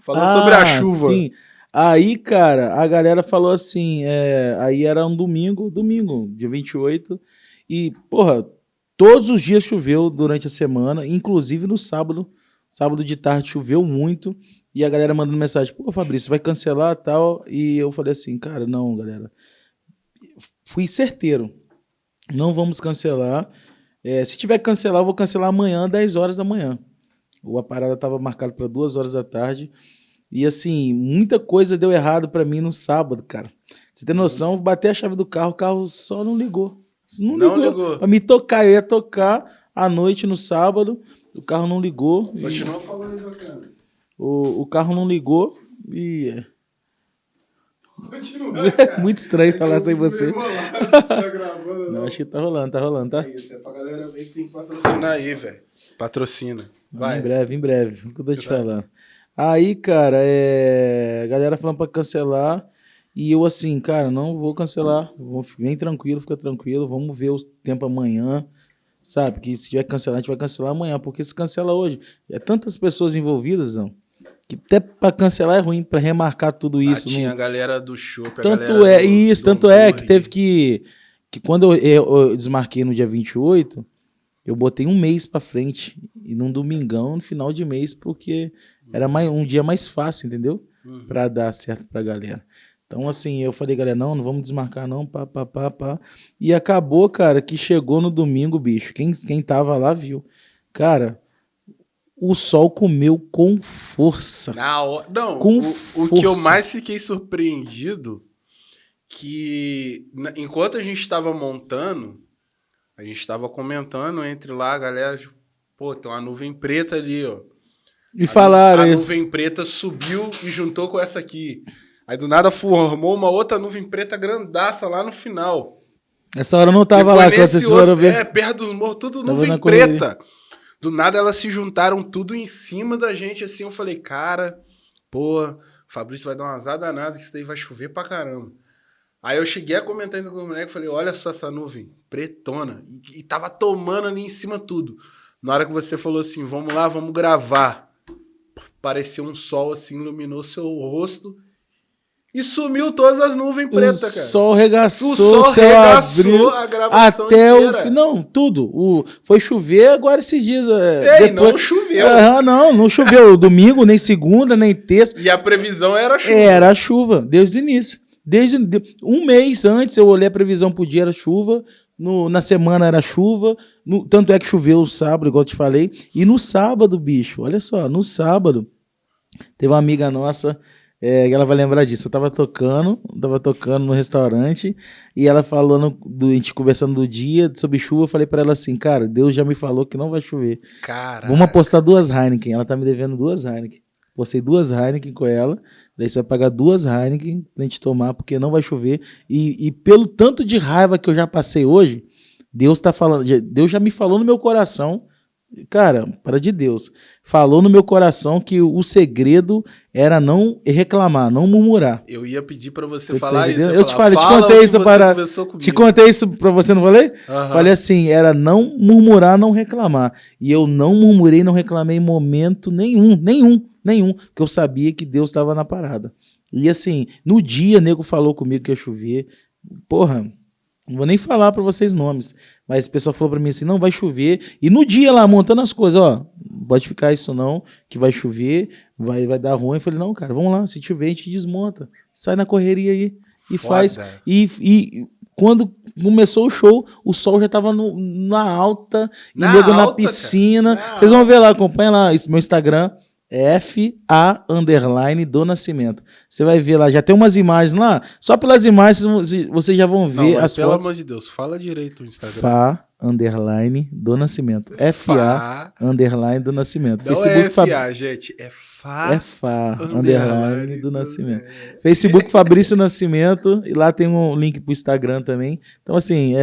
Falou ah, sobre a chuva. Sim. Aí, cara, a galera falou assim, é, aí era um domingo, domingo, dia 28, e, porra, todos os dias choveu durante a semana, inclusive no sábado, sábado de tarde choveu muito, e a galera mandando mensagem, pô, Fabrício, vai cancelar tal, e eu falei assim, cara, não, galera, fui certeiro, não vamos cancelar, é, se tiver que cancelar, eu vou cancelar amanhã, 10 horas da manhã, a parada estava marcada para 2 horas da tarde, e assim, muita coisa deu errado para mim no sábado, cara. Você tem noção? Bater a chave do carro, o carro só não ligou. Não, não ligou. ligou. Pra me tocar, eu ia tocar à noite no sábado, o carro não ligou. Continua e... falando aí, bacana. O, o carro não ligou e. É. Continua, Muito estranho é falar sem você. tá gravando, não, acho que tá rolando, tá rolando, tá? É isso, é pra galera ver que tem que patrocinar aí, velho. Patrocina. Vai. Em breve, em breve. O que eu tô te falando. Aí, cara, é... a galera falando pra cancelar. E eu assim, cara, não vou cancelar. Vem tranquilo, fica tranquilo. Vamos ver o tempo amanhã. Sabe? Que se tiver que cancelar, a gente vai cancelar amanhã. Porque se cancela hoje, é tantas pessoas envividas, não. Que até pra cancelar é ruim, pra remarcar tudo isso. Ah, tinha a galera do show, Tanto é, do, isso, do tanto é que teve que. Que quando eu, eu, eu desmarquei no dia 28, eu botei um mês pra frente. E num domingão, no final de mês, porque era mais, um dia mais fácil, entendeu? Uhum. Pra dar certo pra galera. Então, assim, eu falei, galera, não, não vamos desmarcar, não, pá, pá, pá, pá. E acabou, cara, que chegou no domingo, bicho. Quem, quem tava lá viu. Cara, o sol comeu com força. Na hora... Não, com o, força. o que eu mais fiquei surpreendido que enquanto a gente estava montando, a gente estava comentando entre lá, a galera, pô, tem uma nuvem preta ali, ó. E a, falaram a isso. Nuvem preta subiu e juntou com essa aqui. Aí do nada formou uma outra nuvem preta grandaça lá no final. Essa hora não tava Depois lá, quando vocês foram ver. É, perto dos morros, tudo tava nuvem preta. Do nada elas se juntaram tudo em cima da gente, assim. Eu falei, cara, pô, Fabrício vai dar uma azar danada que isso daí vai chover pra caramba. Aí eu cheguei a comentar ainda com o moleque, falei, olha só essa nuvem, pretona. E, e tava tomando ali em cima tudo. Na hora que você falou assim, vamos lá, vamos gravar pareceu um sol assim, iluminou seu rosto e sumiu todas as nuvens pretas, cara. O sol regaçou, o sol regaçou a gravação até inteira. o não, tudo. O foi chover agora esses dias. É, Ei, depois... não choveu. Ah, não, não choveu domingo, nem segunda, nem terça. E a previsão era chuva. Era chuva desde o início. Desde um mês antes eu olhei a previsão pro dia era chuva, no, na semana era chuva, no, tanto é que choveu o sábado, igual eu te falei. E no sábado, bicho, olha só, no sábado, teve uma amiga nossa, é, ela vai lembrar disso. Eu tava tocando, tava tocando no restaurante, e ela falando, do, a gente conversando do dia, sobre chuva, eu falei para ela assim, cara, Deus já me falou que não vai chover. Caraca. Vamos apostar duas Heineken. Ela tá me devendo duas Heineken. Postei duas Heineken com ela. Daí você vai pagar duas Heineken pra gente tomar, porque não vai chover. E, e pelo tanto de raiva que eu já passei hoje, Deus tá falando, Deus já me falou no meu coração, cara, para de Deus, falou no meu coração que o segredo era não reclamar, não murmurar. Eu ia pedir para você, você, falar isso. Eu, eu te falei, te contei isso para, te contei isso para você, não falei? Uhum. Falei assim, era não murmurar, não reclamar. E eu não murmurei, não reclamei em momento nenhum, nenhum. Nenhum, porque eu sabia que Deus estava na parada. E assim, no dia, nego falou comigo que ia chover. Porra, não vou nem falar para vocês nomes, mas o pessoal falou para mim assim: não, vai chover. E no dia lá, montando as coisas, ó, pode ficar isso não, que vai chover, vai, vai dar ruim. Eu falei: não, cara, vamos lá, se chover, a gente desmonta. Sai na correria aí e Foda. faz. E, e quando começou o show, o sol já tava no, na alta, na e nego na piscina. Vocês vão ver lá, acompanha lá, isso, meu Instagram. FA underline do Nascimento. Você vai ver lá, já tem umas imagens lá. Só pelas imagens vocês já vão ver Não, as pelo fotos. amor de Deus, fala direito o Instagram. FA underline do Nascimento. FA underline do Nascimento. Não Facebook é FA, gente, é FA, é FA underline do Nascimento. Facebook Fabrício Nascimento e lá tem um link pro Instagram também. Então assim, é